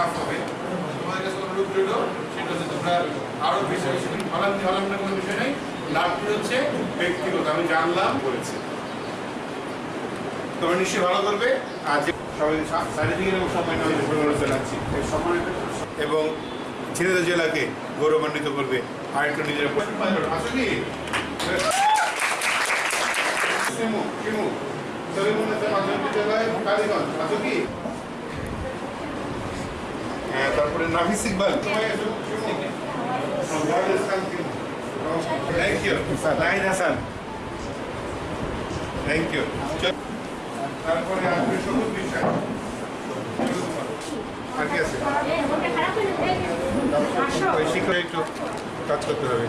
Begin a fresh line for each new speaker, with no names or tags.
কাজ হবে। তোমাদের কাছে কোনো রূপ রইল সেটা হচ্ছে তোমরা আরও বেশি বেশি হলান্তি হলান্তি কোনো বিষয় নেই। লাভটি হচ্ছে? ব্যক্তিগত, আমি জানলাম, বলেছি। তোমরা নিশ্চয়ই ভালো করবে। আর যে সবাই চারিদিকে সম্মানিত জানাচ্ছি এবং ছেলেদের জেলাকে গৌরবান্বিত করবে। আর একটু নিজের আসলে কালীগঞ্জ। আসো কি? হ্যাঁ তারপরে নাফিস ইকবাল তোমায় এসো Shimu thank you Nain Hasan thank you তারপরে আসবে সবুজ বিশ্বাস আর কি আছে ওই শিক্ষক একটু কাজ করতে হবে